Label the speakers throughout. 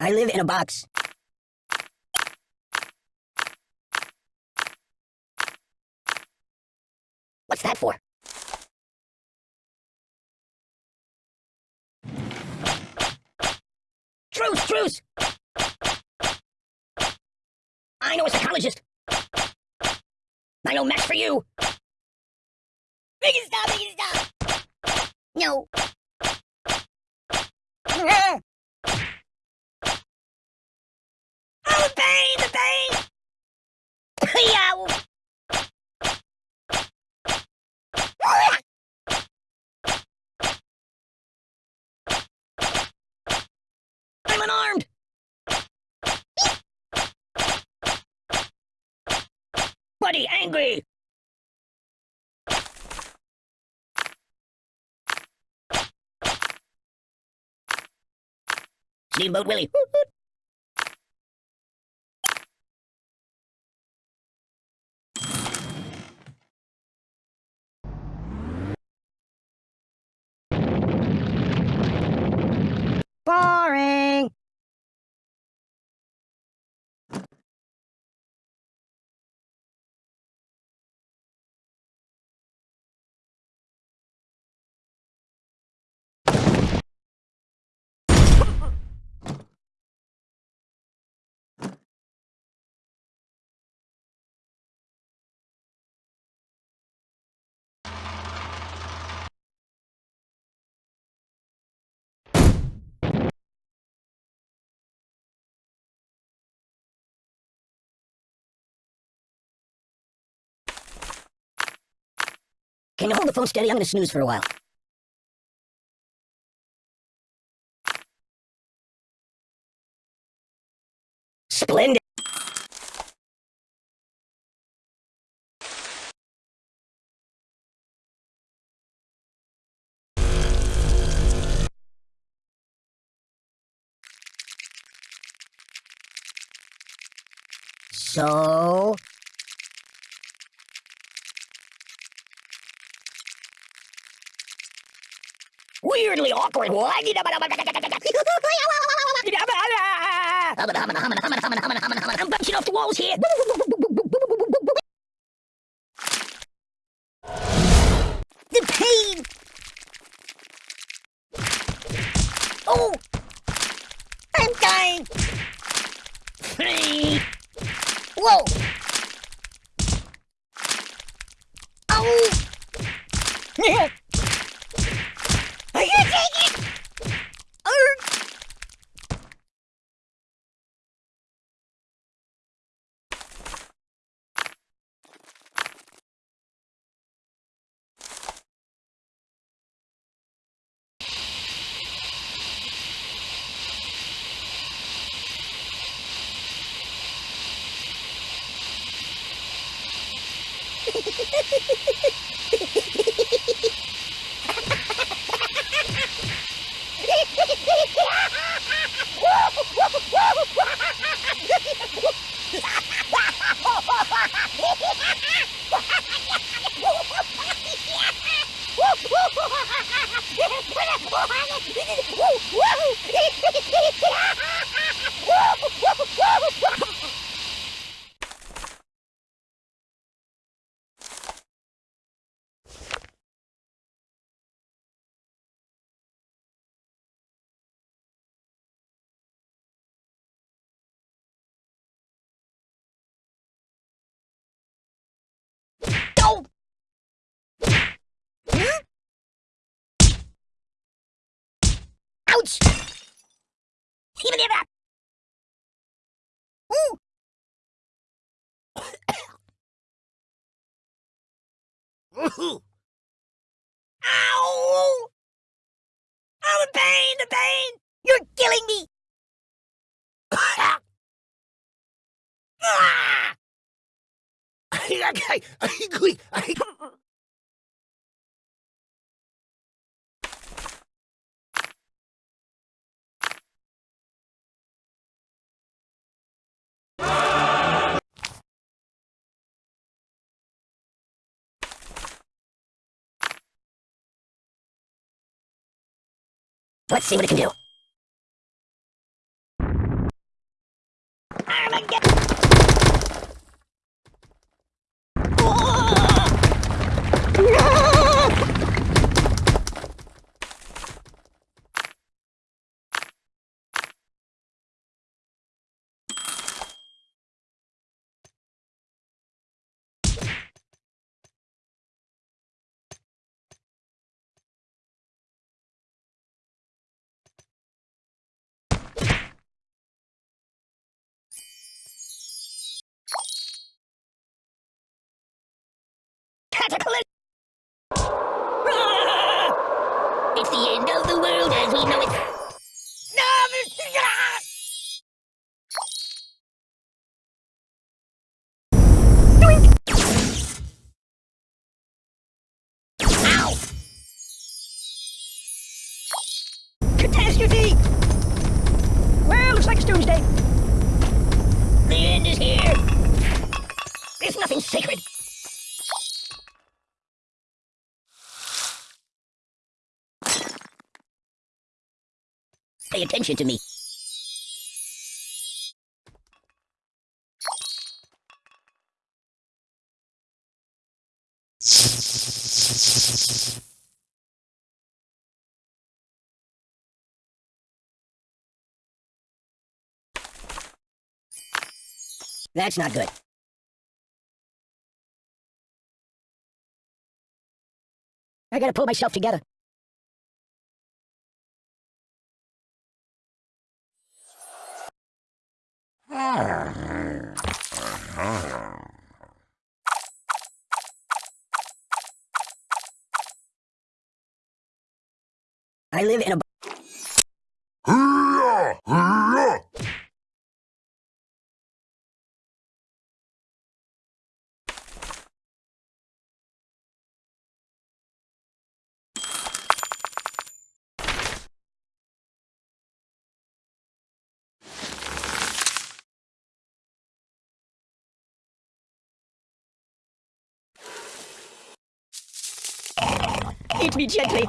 Speaker 1: I live in a box. What's that for? Truce, truce! I know a psychologist. I know match for you. Stop, stop! No. The! I'm unarmed! Buddy, angry! Steamboat Willie. Boring. Can you hold the phone steady? I'm gonna snooze for a while. Splendid. So, weirdly awkward. I'm bouncing off the walls here. The pain. Oh, I'm dying. Whoa. Oh. Are Ouch! Ooh! Ooh! Ow! Oh, the pain, the pain! You're killing me! Ah! Let's see what it can do. Armageddon! Cataclysm! Ah! It's the end of the world as we know it. No, it's doomsday. The end is here. There's nothing sacred. Pay attention to me. That's not good. I gotta pull myself together. I live in a. Eat me gently.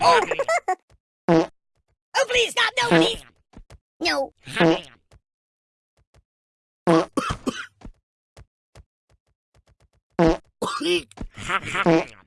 Speaker 1: oh. oh, please stop! No, please! No. Eek.